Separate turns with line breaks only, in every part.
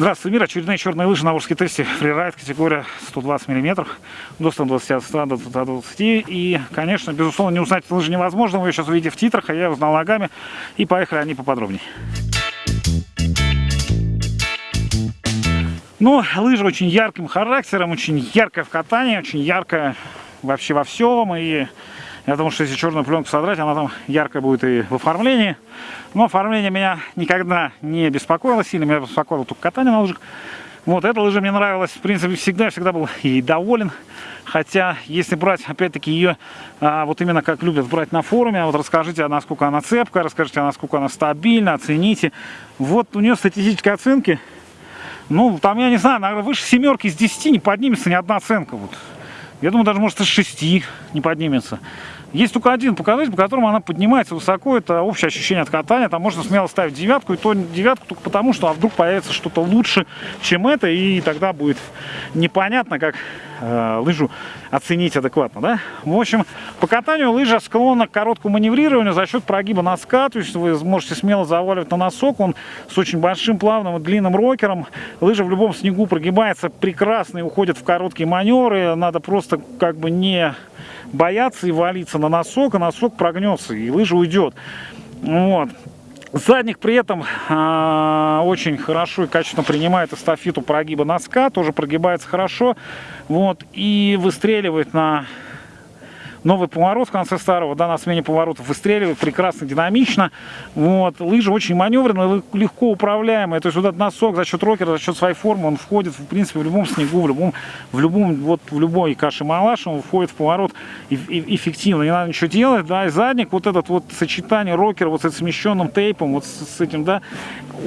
Здравствуйте, мир. Очередные черные лыжи на Волжской тесте. Фрирайд категория 120 мм. До 120 от 100 до 120. И, конечно, безусловно, не узнать лыжи невозможно. Вы ее сейчас увидите в титрах, а я узнал ногами. И поехали они поподробнее. Ну, лыжа очень ярким характером, очень яркая в катании, очень яркая вообще во всем. И я думаю, что если черную пленку содрать, она там яркая будет и в оформлении. Но оформление меня никогда не беспокоило сильно, меня беспокоило только катание на лыжах. Вот, эта лыжа мне нравилась, в принципе, всегда, всегда был и доволен. Хотя, если брать, опять-таки, ее, а, вот именно как любят брать на форуме, вот расскажите, насколько она цепкая, расскажите, насколько она стабильна, оцените. Вот у нее статистические оценки, ну, там, я не знаю, наверное, выше семерки из 10 не поднимется ни одна оценка. Вот. Я думаю, даже, может, из 6 не поднимется. Есть только один показатель, по которому она поднимается высоко. Это общее ощущение от катания. Там можно смело ставить девятку. И то девятку только потому, что а вдруг появится что-то лучше, чем это. И тогда будет непонятно, как э, лыжу оценить адекватно. Да? В общем, по катанию лыжа склонна к короткому маневрированию за счет прогиба носка. То есть вы можете смело заваливать на носок. Он с очень большим плавным и длинным рокером. Лыжа в любом снегу прогибается прекрасно и уходит в короткие маневры. Надо просто как бы не бояться и валиться на носок, а носок прогнется, и лыжа уйдет. Вот. Задник при этом э, очень хорошо и качественно принимает эстафету прогиба носка, тоже прогибается хорошо, вот, и выстреливает на новый поворот в конце старого, да, на смене поворотов выстреливает прекрасно, динамично. Вот. Лыжа очень маневренная, легко управляемая. То есть вот этот носок за счет рокера, за счет своей формы, он входит, в принципе, в любом снегу, в любом, в любом, вот в любой каше-малаш, он входит в поворот и, эффективно. Не надо ничего делать, да, и задник, вот этот вот сочетание рокера вот с этим смещенным тейпом, вот с, с этим, да,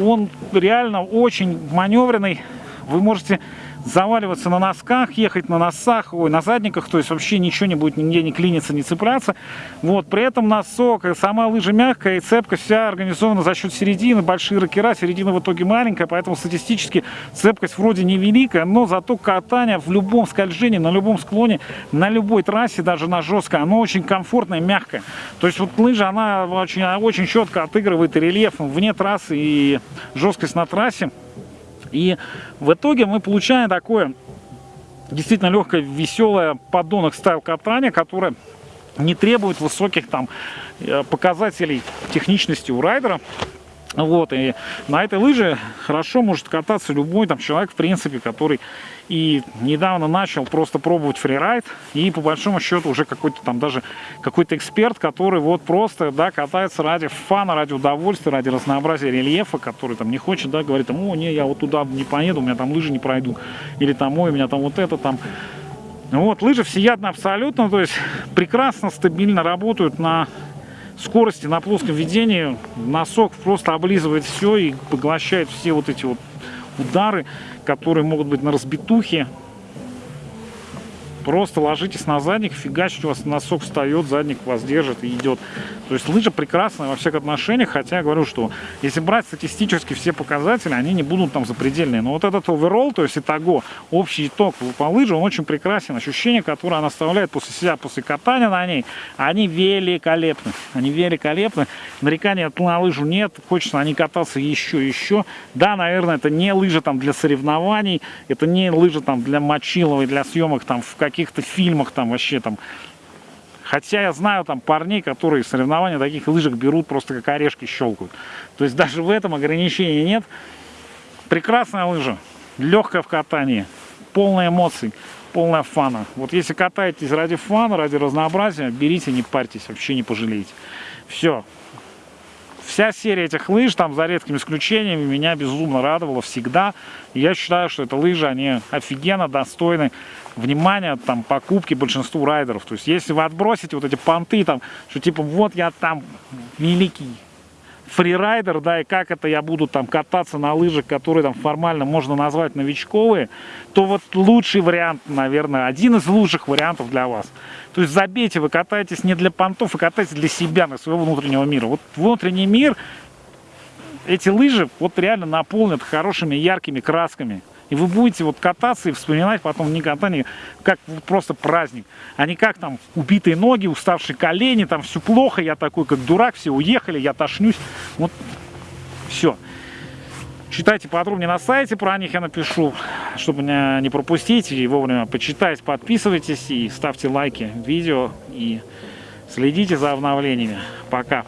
он реально очень маневренный. Вы можете заваливаться на носках, ехать на носах, ой, на задниках, то есть вообще ничего не будет нигде не клиниться, не цепляться. Вот, при этом носок, сама лыжа мягкая и цепка вся организована за счет середины, большие ракера, середина в итоге маленькая, поэтому статистически цепкость вроде невеликая, но зато катание в любом скольжении, на любом склоне, на любой трассе, даже на жесткой, оно очень комфортное, мягкое. То есть вот лыжа, она очень, очень четко отыгрывает и рельеф вне трассы, и жесткость на трассе. И в итоге мы получаем такое действительно легкое, веселое поддонок стайл катания, которое не требует высоких там э, показателей техничности у райдера. Вот, и на этой лыже хорошо может кататься любой там человек, в принципе, который и недавно начал просто пробовать фрирайд, и по большому счету уже какой-то там даже какой-то эксперт, который вот просто, да, катается ради фана, ради удовольствия, ради разнообразия рельефа, который там не хочет, да, говорит там, о, не, я вот туда не поеду, у меня там лыжи не пройду, или там, ой, у меня там вот это там, вот, лыжи всеядны абсолютно, то есть прекрасно, стабильно работают на скорости на плоском ведении носок просто облизывает все и поглощает все вот эти вот удары, которые могут быть на разбитухе, Просто ложитесь на задник, фигачить, у вас носок встает, задник вас держит и идет. То есть лыжа прекрасная во всех отношениях, хотя я говорю, что если брать статистически все показатели, они не будут там запредельные. Но вот этот оверолл, то есть итого, общий итог по лыже, он очень прекрасен. Ощущения, которые она оставляет после себя, после катания на ней, они великолепны. Они великолепны. Нарекания на лыжу нет, хочется на ней кататься еще еще. Да, наверное, это не лыжа там для соревнований, это не лыжа там для мочиловой, для съемок там в каких-то фильмах там вообще там. Хотя я знаю там парней, которые соревнования таких лыжек берут, просто как орешки щелкают. То есть даже в этом ограничения нет. Прекрасная лыжа, легкая в катании, полная эмоций, полная фана. Вот если катаетесь ради фана, ради разнообразия, берите, не парьтесь, вообще не пожалеете. Все, Вся серия этих лыж, там за редкими исключениями, меня безумно радовала всегда. Я считаю, что это лыжи, они офигенно достойны внимания, там, покупки большинству райдеров. То есть, если вы отбросите вот эти понты, там, что типа, вот я там великий фрирайдер, да, и как это я буду там кататься на лыжах, которые там формально можно назвать новичковые, то вот лучший вариант, наверное, один из лучших вариантов для вас. То есть забейте, вы катаетесь не для понтов, вы катаетесь для себя, на своего внутреннего мира. Вот внутренний мир, эти лыжи вот реально наполнят хорошими яркими красками. И вы будете вот кататься и вспоминать потом не катание, как просто праздник, а не как там убитые ноги, уставшие колени, там все плохо, я такой как дурак, все уехали, я тошнюсь. Вот все. Читайте подробнее на сайте, про них я напишу, чтобы не пропустить и вовремя почитать. Подписывайтесь и ставьте лайки видео и следите за обновлениями. Пока!